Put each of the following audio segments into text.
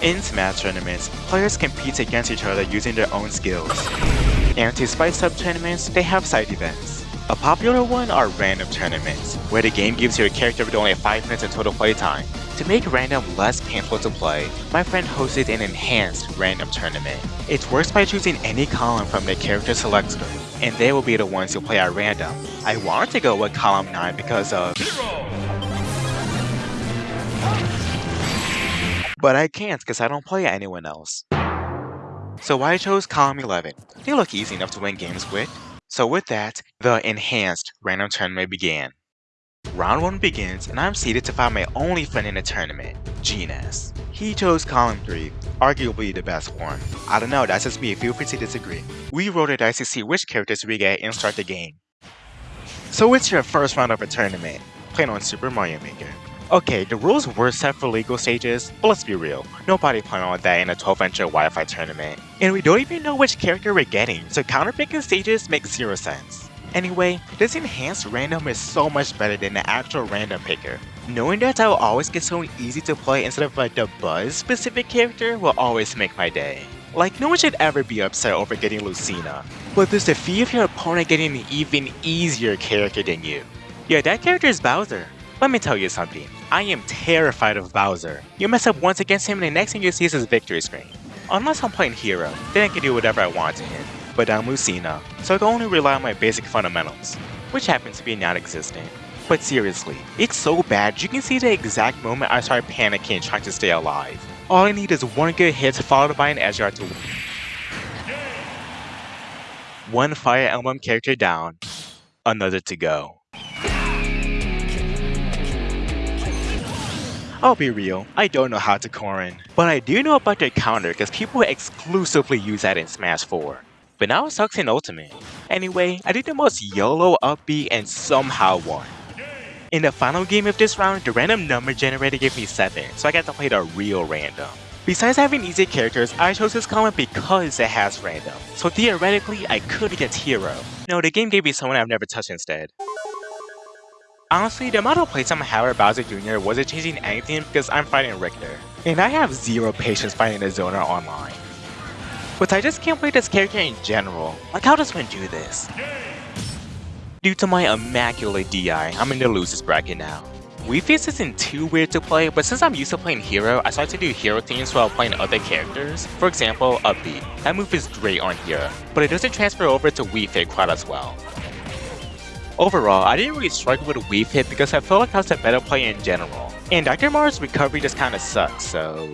In Smash tournaments, players compete against each other using their own skills. And to spice up tournaments, they have side events. A popular one are random tournaments, where the game gives you a character with only 5 minutes of total playtime. To make random less painful to play, my friend hosted an enhanced random tournament. It works by choosing any column from the character select screen, and they will be the ones who play at random. I wanted to go with column 9 because of... But I can't because I don't play anyone else. So I chose column 11. They look easy enough to win games with. So with that, the enhanced random tournament began. Round 1 begins, and I'm seated to find my only friend in the tournament, Genis. He chose column 3, arguably the best one. I don't know, that's just me, feel free to disagree. We rolled a dice to see which characters we get and start the game. So it's your first round of a tournament, playing on Super Mario Maker. Okay, the rules were set for legal stages, but let's be real, nobody playing on that in a 12-inch Wi-Fi tournament. And we don't even know which character we're getting, so counterpicking stages makes zero sense. Anyway, this enhanced random is so much better than the actual random picker. Knowing that I'll always get someone easy to play instead of like the Buzz specific character will always make my day. Like no one should ever be upset over getting Lucina, but there's the fee of your opponent getting an even easier character than you. Yeah, that character is Bowser. Let me tell you something, I am terrified of Bowser. You mess up once against him and the next thing you see is his victory screen. Unless I'm playing Hero, then I can do whatever I want to him but I'm Lucina, so I can only rely on my basic fundamentals, which happen to be non-existent. But seriously, it's so bad you can see the exact moment I start panicking trying to stay alive. All I need is one good hit followed by an edge guard to win. One Fire Emblem character down, another to go. I'll be real, I don't know how to Corrin, but I do know about their counter because people exclusively use that in Smash 4 but now it sucks in Ultimate. Anyway, I did the most YOLO up B and somehow won. In the final game of this round, the random number generator gave me 7, so I got to play the real random. Besides having easy characters, I chose this comment because it has random, so theoretically I could get Hero. No, the game gave me someone I've never touched instead. Honestly, the amount of playtime I with Bowser Jr. wasn't changing anything because I'm fighting Richter, and I have zero patience fighting a zoner online. But I just can't play this character in general. Like how does one do this? Due to my immaculate DI, I'm in the losers bracket now. Wii isn't too weird to play, but since I'm used to playing Hero, I started to do Hero themes while playing other characters. For example, Up B. That move is great on Hero, but it doesn't transfer over to Wii quite as well. Overall, I didn't really struggle with Wii Fit because I felt like I was a better player in general. And Dr. Mario's recovery just kinda sucks, so...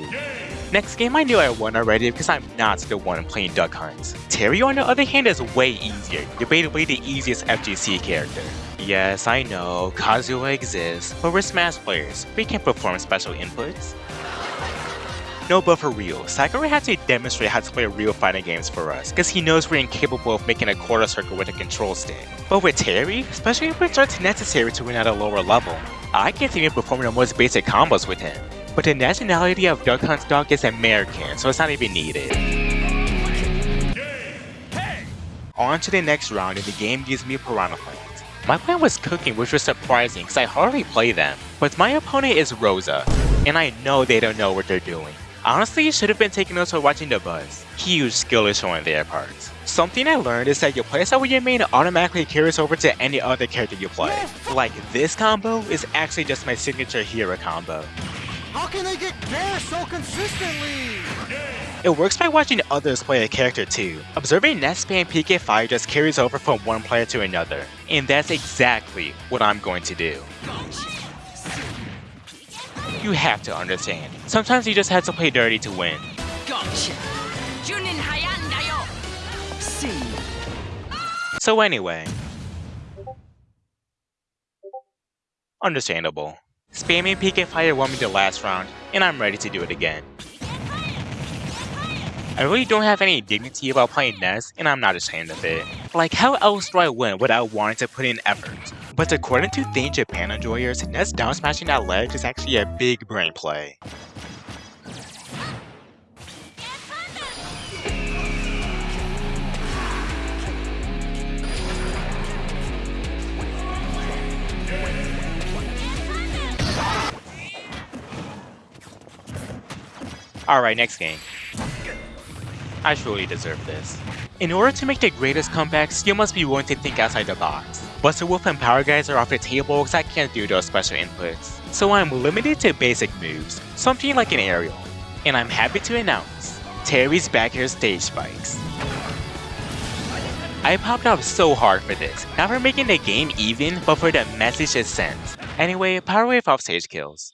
Next game I knew I won already because I'm not the one playing Duck Hunt. Terry on the other hand is way easier, debatably the easiest FGC character. Yes, I know, Kazuya exists, but we're Smash players, we can perform special inputs. No, but for real, Sakurai had to demonstrate how to play real fighting games for us, because he knows we're incapable of making a quarter circle with a control stick. But with Terry, especially if it starts necessary to win at a lower level, I can't even perform the most basic combos with him but the nationality of Duck Hunt's dog is American, so it's not even needed. On to the next round and the game gives me Piranha Plants. My plan was cooking which was surprising because I hardly play them, but my opponent is Rosa, and I know they don't know what they're doing. Honestly, you should have been taking notes while watching the buzz. Huge skill is showing their parts. Something I learned is that your playstyle with your main automatically carries over to any other character you play. Like this combo is actually just my signature hero combo. How can they get there so consistently? It works by watching others play a character too. Observing net spam PK Fire just carries over from one player to another, and that's exactly what I'm going to do. You have to understand, sometimes you just have to play dirty to win. So anyway, understandable. Spamming PK Fire won me the last round, and I'm ready to do it again. I really don't have any dignity about playing Ness, and I'm not ashamed of it. Like, how else do I win without wanting to put in effort? But according to Thing Japan enjoyers, Ness down smashing that ledge is actually a big brain play. Alright, next game. I truly deserve this. In order to make the greatest comebacks, you must be willing to think outside the box. Buster Wolf and Power Geyser are off the table because I can't do those special inputs. So I'm limited to basic moves, something like an aerial. And I'm happy to announce, Terry's back here stage spikes. I popped off so hard for this, not for making the game even, but for the message it sends. Anyway, Power Wave off stage kills.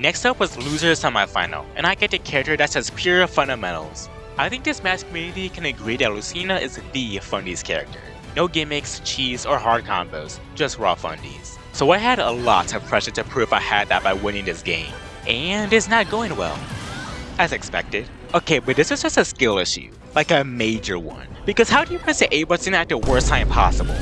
Next up was Loser Semifinal, and I get the character that says pure fundamentals. I think this match community can agree that Lucina is the fundies character. No gimmicks, cheese, or hard combos, just raw fundies. So I had a lot of pressure to prove I had that by winning this game. And it's not going well. As expected. Okay, but this is just a skill issue. Like a major one. Because how do you press the A button at the worst time possible?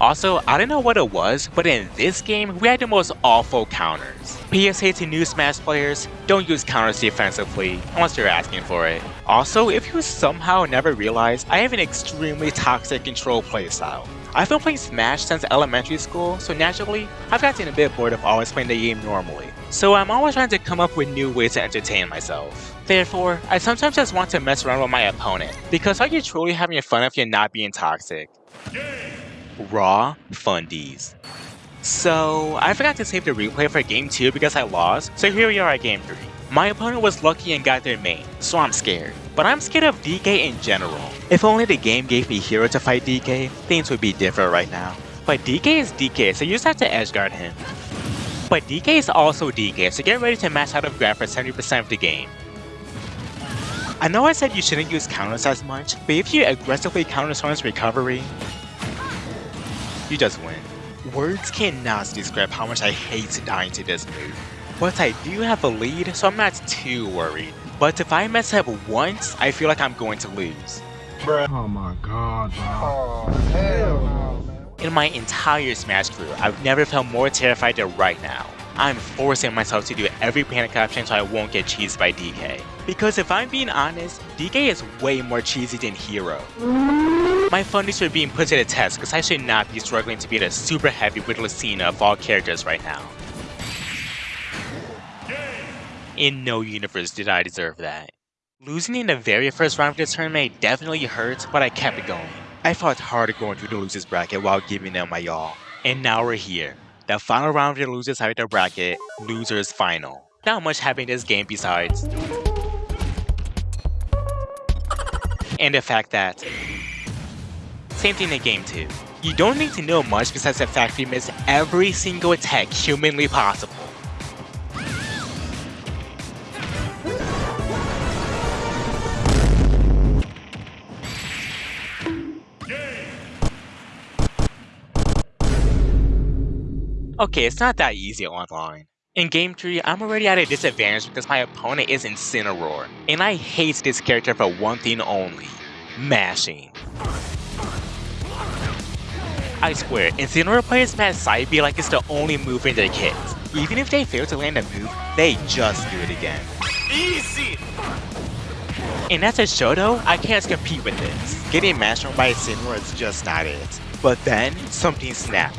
Also, I don't know what it was, but in this game, we had the most awful counters. PSA to new Smash players, don't use counters defensively, unless you're asking for it. Also, if you somehow never realized, I have an extremely toxic control playstyle. I've been playing Smash since elementary school, so naturally, I've gotten a bit bored of always playing the game normally. So I'm always trying to come up with new ways to entertain myself. Therefore, I sometimes just want to mess around with my opponent, because how are you truly having fun if you're not being toxic? Raw Fundies. So, I forgot to save the replay for game 2 because I lost, so here we are at game 3. My opponent was lucky and got their main, so I'm scared. But I'm scared of DK in general. If only the game gave me Hero to fight DK, things would be different right now. But DK is DK, so you just have to edge guard him. But DK is also DK, so get ready to mash out of grab for 70% of the game. I know I said you shouldn't use counters as much, but if you aggressively counter someone's recovery, you just win. Words cannot describe how much I hate dying to this move. But I do have a lead, so I'm not too worried. But if I mess up once, I feel like I'm going to lose. Bruh. Oh my god, bro. Oh, hell no, man. In my entire Smash career, I've never felt more terrified than right now. I'm forcing myself to do every panic option so I won't get cheesed by DK. Because if I'm being honest, DK is way more cheesy than Hero. My fundies are being put to the test because I should not be struggling to beat a super heavy with Lucina of all characters right now. In no universe did I deserve that. Losing in the very first round of the tournament definitely hurt, but I kept it going. I fought hard going through the losers bracket while giving them my all. And now we're here. The final round of the losers side of the bracket, losers final. Not much happening in this game besides. And the fact that same thing in game 2. You don't need to know much besides the fact you miss every single attack humanly possible. Okay, it's not that easy online. In Game 3, I'm already at a disadvantage because my opponent is Incineroar, and I hate this character for one thing only, mashing. I swear, Incineroar players smash side B like it's the only move in their kit. Even if they fail to land a move, they just do it again. Easy! And as a Shoto, I can't compete with this. Getting mashed on by Incineroar is just not it. But then, something snapped.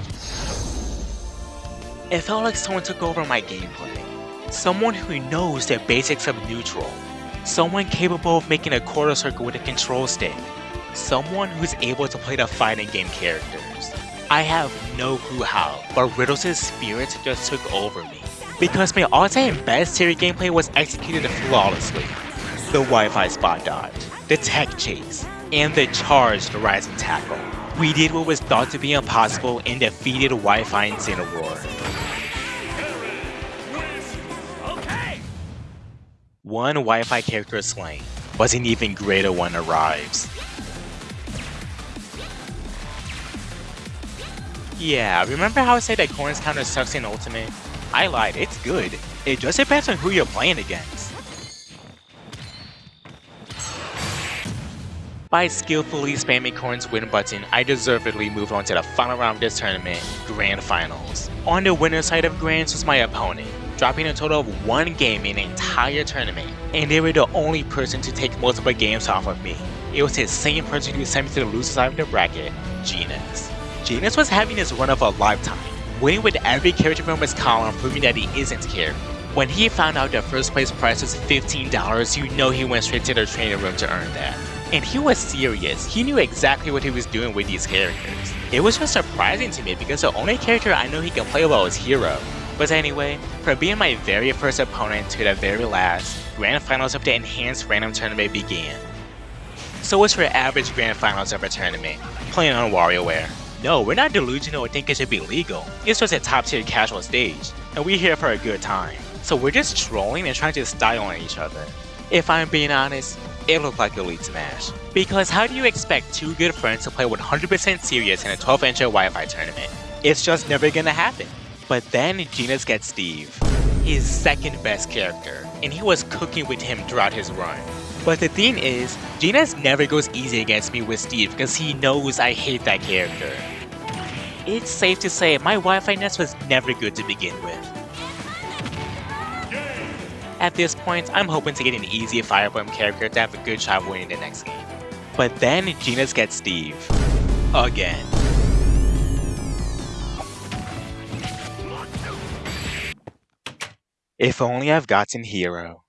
It felt like someone took over my gameplay. Someone who knows the basics of neutral. Someone capable of making a quarter circle with a control stick. Someone who's able to play the fighting game characters. I have no clue how, but Riddles' spirit just took over me. Because my all-time best series gameplay was executed flawlessly. The Wi-Fi spot dodge, the tech chase, and the charged rising tackle. We did what was thought to be impossible and defeated Wi-Fi Incineroar. One Wi-Fi character slain, but an even greater one arrives. Yeah, remember how I said that Corrin's counter sucks in Ultimate? I lied, it's good. It just depends on who you're playing against. By skillfully spamming Corrin's win button, I deservedly moved on to the final round of this tournament, Grand Finals. On the winner's side of Grands was my opponent, dropping a total of one game in the entire tournament, and they were the only person to take multiple games off of me. It was the same person who sent me to the loser side of the bracket, Genis. Genis was having his run of a lifetime. winning with every character from his column proving that he isn't scared. When he found out the first place price was $15, you know he went straight to the training room to earn that. And he was serious, he knew exactly what he was doing with these characters. It was just surprising to me because the only character I know he can play well is Hero. But anyway, for being my very first opponent to the very last, Grand Finals of the Enhanced Random Tournament began. So what's your average Grand Finals of a tournament? Playing on WarioWare. No, we're not delusional or think it should be legal. It's just a top tier casual stage, and we're here for a good time. So we're just trolling and trying to style on each other. If I'm being honest, it looked like Elite Smash. Because how do you expect two good friends to play 100% serious in a 12 inch Wi-Fi tournament? It's just never gonna happen. But then Genis gets Steve, his second best character, and he was cooking with him throughout his run. But the thing is, Genis never goes easy against me with Steve because he knows I hate that character. It's safe to say my Wi-Fi nest was never good to begin with. At this point, I'm hoping to get an easy Fire Emblem character to have a good shot winning the next game. But then Genis gets Steve. Again. If only I've gotten Hero.